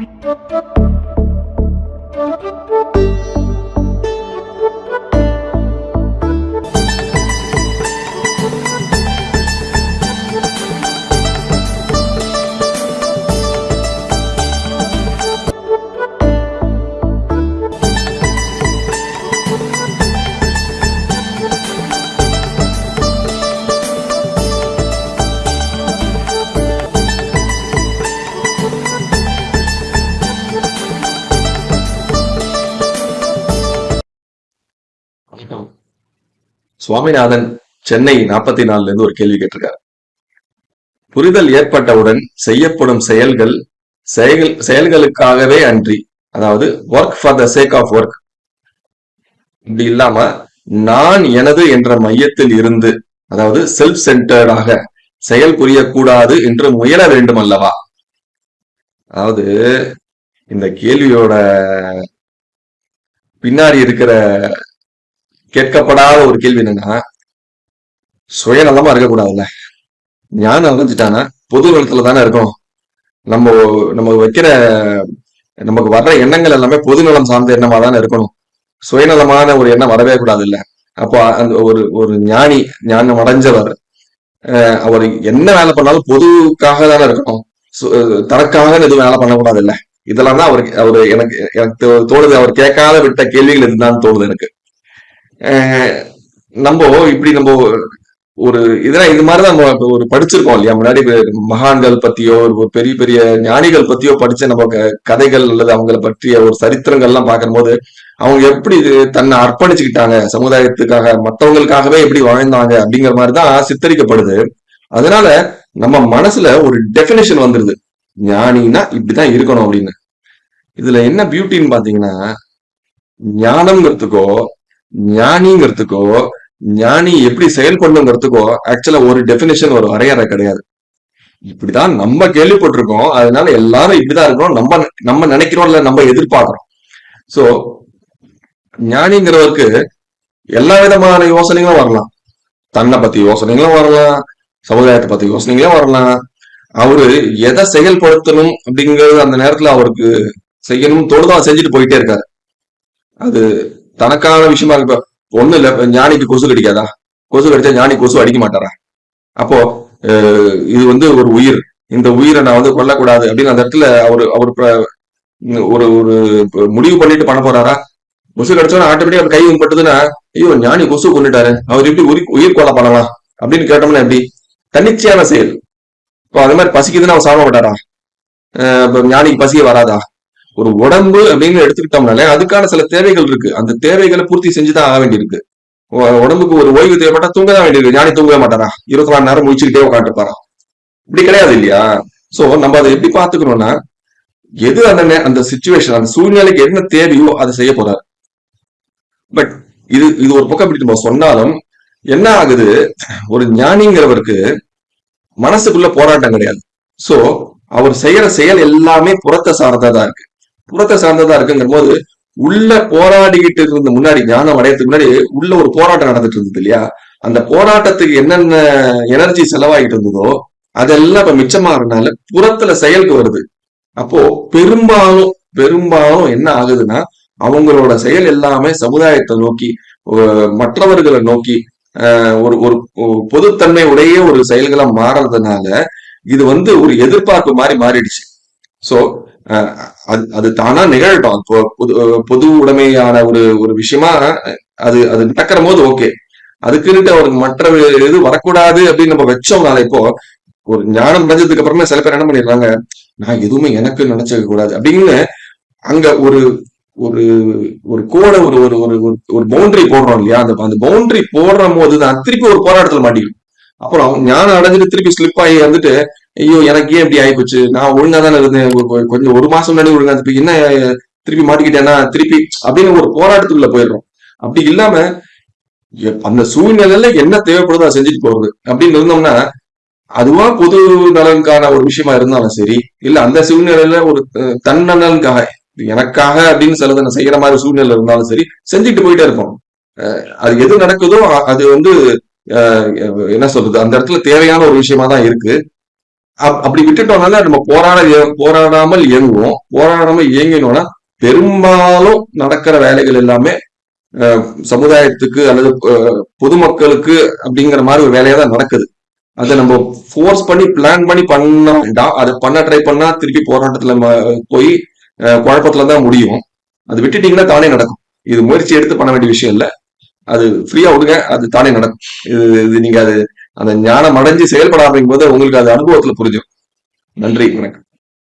Thank you. Swaminathan Chennai நாற்பத்தி நாலுல இருந்து ஒரு கேள்வி கேட்டிருக்காரு. புரிதல் ஏற்பட்டவுடன் செய்யப்படும் செயல்கள் செயல் செயல்களுக்காகவே அன்றி அதாவது work for the sake of work இப்படி இல்லாம நான் எனது என்ற மையத்தில் இருந்து அதாவது செல்ஃப் சென்டர்டாக செயல் புரியக்கூடாது என்று முயல வேண்டும் அல்லவா? அதாவது இந்த கேள்வியோட பின்னாடி இருக்கிற கேட்கப்படாத ஒரு கேள்வி என்னன்னா சுயநலமா இருக்கக்கூடாதுல்ல? ஞானம் அடைஞ்சிட்டானா பொது நலத்துல தானே இருக்கும் நம்ம நம்ம வைக்கிற நமக்கு வர்ற எண்ணங்கள் எல்லாமே பொது நலம் சார்ந்த எண்ணமா தானே இருக்கணும். சுயநலமான ஒரு எண்ணம் வரவே கூடாது இல்ல அப்போ அந்த ஒரு ஒரு ஞானி ஞானம் அடைஞ்சவர் அஹ் அவர் என்ன வேலை பண்ணாலும் பொதுக்காக தானே இருக்கணும். சு- தனக்காக எதுவும் வேலை பண்ணக்கூடாது இல்ல இதெல்லாம் தான் அவருக்கு அவரு எனக்கு எனக்கு தோணுது. அவர் கேட்காத விட்ட கேள்விகள் இதுதான் தோணுது எனக்கு. நம்ம இப்படி நம்ம ஒரு இதெல்லாம் இது மாதிரிதான் நம்ம ஒரு படிச்சிருக்கோம் இல்லையா? முன்னாடி மகான்கள் பத்தியோ ஒரு பெரிய பெரிய ஞானிகள் பத்தியோ படிச்ச நம்ம க- கதைகள் அல்லது அவங்கள பற்றிய ஒரு சரித்திரங்கள்லாம் பார்க்கும்போது அவங்க எப்படி இது தன்னை அர்ப்பணிச்சுக்கிட்டாங்க? சமுதாயத்துக்காக மற்றவங்களுக்காகவே எப்படி வாழ்ந்தாங்க? அப்படிங்கிற மாதிரி தான் சித்தரிக்கப்படுது. அதனால நம்ம மனசுல ஒரு டெபினேஷன் வந்துருது. ஞானின்னா இப்படிதான் இருக்கணும் அப்படின்னு. இதுல என்ன பியூட்டின்னு பாத்தீங்கன்னா ஞானம்ங்கிறதுக்கோ ஞானிங்கிறதுக்கோ ஞானி எப்படி செயல்படணுங்கிறதுக்கோ ஆக்சுவலா ஒரு டெபினேஷன் ஒரு வரையறை கிடையாது. இப்படிதான் நம்ம கேள்விப்பட்டிருக்கோம். அதனால எல்லாரும் இப்படிதான் இருக்கிறோம் நம்ம நம்ம நினைக்கிறோம் இல்ல நம்ம எதிர்பார்க்கிறோம். சோ ஞானிங்கிறவருக்கு எல்லா விதமான யோசனைகளும் வரலாம். தன்னை பத்தி யோசனைகளும் வரலாம். சமுதாயத்தை பத்தி யோசனைகளும் வரலாம். அவரு எதை செயல்படுத்தணும் அப்படிங்கறது அந்த நேரத்துல அவருக்கு செய்யணும் தோணுதோ செஞ்சுட்டு போயிட்டே இருக்காரு. அது தனக்கான விஷயமா இருக்க. ஒண்ணு இல்ல. ஞானிக்கு கொசு கடிக்காதா? கொசு கடிச்சா ஞானி கொசு அடிக்க மாட்டாரா? அப்போ இது வந்து ஒரு உயிர். இந்த உயிரை நான் வந்து கொல்லக்கூடாது அப்படின்னு அந்த இடத்துல அவர் அவர் ஒரு ஒரு முடிவு பண்ணிட்டு பண்ண போறாரா? கொசு கிடைச்சோன்னா ஆட்டோமேட்டிக் அவர் கை பட்டதுன்னா ஐயோ ஞானி கொசு கொண்டுட்டாரு அவர் எப்படி உயிர் உயிர் கொலை பண்ணலாம் அப்படின்னு கேட்டோம்னா எப்படி? தன்னிச்சையான செயல். இப்போ அது மாதிரி பசிக்குதுன்னு அவர் சாப்பிட மாட்டாரா? அஹ் இப்ப ஞானிக்கு பசியே வராதா? ஒரு உடம்பு அப்படின்னு எடுத்துக்கிட்டோம்னாலே அதுக்கான சில தேவைகள் இருக்கு. அந்த தேவைகளை பூர்த்தி செஞ்சுதான் ஆக வேண்டியிருக்கு. உடம்புக்கு ஒரு ஓய்வு தேவைப்பட்டா தூங்க தான் வேண்டியிருக்கு. ஞானி தூங்கவே மாட்டாரா இருபத்தி நாலு நேரம் முடிச்சுக்கிட்டே உட்காந்துருப்பாரா இப்படி கிடையாது இல்லையா? சோ நம்ம அதை எப்படி பாத்துக்கணும்னா எது அந்த அந்த சுச்சுவேஷன் அந்த சூழ்நிலைக்கு என்ன தேவையோ அதை செய்ய போறாரு. பட் இது இது ஒரு பக்கம் இப்படி நம்ம சொன்னாலும் என்ன ஆகுது? ஒரு ஞானிங்கிறவருக்கு மனசுக்குள்ள போராட்டம் கிடையாது. சோ அவர் செய்யற செயல் எல்லாமே புறத்தை சார்ந்ததா இருக்கு. புறத்தை சார்ந்ததா இருக்குங்கிற போது உள்ள போராடிக்கிட்டு இருந்த முன்னாடி ஞானம் அடையறதுக்கு முன்னாடி உள்ள ஒரு போராட்டம் நடந்துட்டு இருந்தது இல்லையா? அந்த போராட்டத்துக்கு என்னென்ன எனர்ஜி செலவாகிட்டு இருந்ததோ அதெல்லாம் இப்ப மிச்சமாகறதுனால புறத்துல செயலுக்கு வருது. அப்போ பெரும்பாலும் பெரும்பாலும் என்ன ஆகுதுன்னா அவங்களோட செயல் எல்லாமே சமுதாயத்தை நோக்கி மற்றவர்களை நோக்கி அஹ் ஒரு ஒரு பொதுத்தன்மை உடைய ஒரு செயல்களா மாறதுனால இது வந்து ஒரு எதிர்பார்ப்பு மாதிரி மாறிடுச்சு. சோ அது அது தானா நிகழட்டும். பொது பொது உடைமையான ஒரு ஒரு விஷயமா அது அது நடக்கிற போது ஓகே. அதுக்குன்னுட்டு அவருக்கு மற்ற இது வரக்கூடாது அப்படின்னு நம்ம வச்சோம்னால இப்போ ஒரு ஞானம் அடைஞ்சதுக்கு அப்புறமே சில பேர் என்ன பண்ணிடுறாங்க நான் எதுவுமே எனக்கு நினைச்சிக்க கூடாது அப்படின்னு அங்க ஒரு ஒரு ஒரு கோடை ஒரு ஒரு ஒரு ஒரு- பவுண்டரி போடுறோம் இல்லையா? அந்த அந்த பவுண்டரி போடுற போது தான் திருப்பி ஒரு போராட்டத்துல மாட்டிக்கும் அப்புறம் ஞானம் அடைஞ்சிட்டு திருப்பி ஸ்லிப் ஆகி வந்துட்டு ஐயோ எனக்கு ஏன் இப்படி ஆயிப்போச்சு? நான் ஒழுங்கா தானே இருந்தேன். கொஞ்சம் ஒரு மாசம் முன்னாடி ஒழுங்கா இருந்தேன். என்ன திருப்பி மாட்டிக்கிட்டேன்னா திருப்பி அப்படின்னு ஒரு போராட்டத்துக்குள்ள போயிடுறோம். அப்படி இல்லாம அந்த சூழ்நிலையில என்ன தேவைப்படுதோ அதை செஞ்சுட்டு போறது. அப்படின்னு இருந்தோம்னா அதுவா பொது நலனுக்கான ஒரு விஷயமா இருந்தாலும் சரி இல்ல அந்த சூழ்நிலையில ஒரு தன்னலனுக்காக நலனுக்காக எனக்காக அப்படின்னு சிலதை நான் செய்யற மாதிரி சூழ்நிலை இருந்தாலும் சரி செஞ்சுட்டு போயிட்டே இருப்போம். அஹ், அது எது நடக்குதோ அது வந்து அஹ், என்ன சொல்றது அந்த இடத்துல தேவையான ஒரு விஷயமா தான் இருக்கு. அப்படி விட்டுட்டோம்னால நம்ம போராட போராடாமல் இயங்குவோம். போராடாமல் இயங்கினோம்னா பெரும்பாலும் நடக்கிற வேலைகள் எல்லாமே சமுதாயத்துக்கு அல்லது பொதுமக்களுக்கு அப்படிங்கிற மாதிரி ஒரு வேலையா தான் நடக்குது. அதை நம்ம ஃபோர்ஸ் பண்ணி பிளான் பண்ணி பண்ண வேண்டாம் அதை பண்ண ட்ரை பண்ணா திருப்பி போராட்டத்துல போய் குழப்பத்துல தான் முடியும். அது விட்டுட்டீங்கன்னா தானே நடக்கும். இது முயற்சி எடுத்து பண்ண வேண்டிய விஷயம் இல்லை. அது ஃப்ரீயா விடுங்க அது தானே நடக்கும். இது இது நீங்க அது அந்த ஞானம் அடைஞ்சு செயல்பட ஆரம்பிக்கும் போது உங்களுக்கு அது அனுபவத்துல புரிஞ்சும் நன்றி வணக்கம்.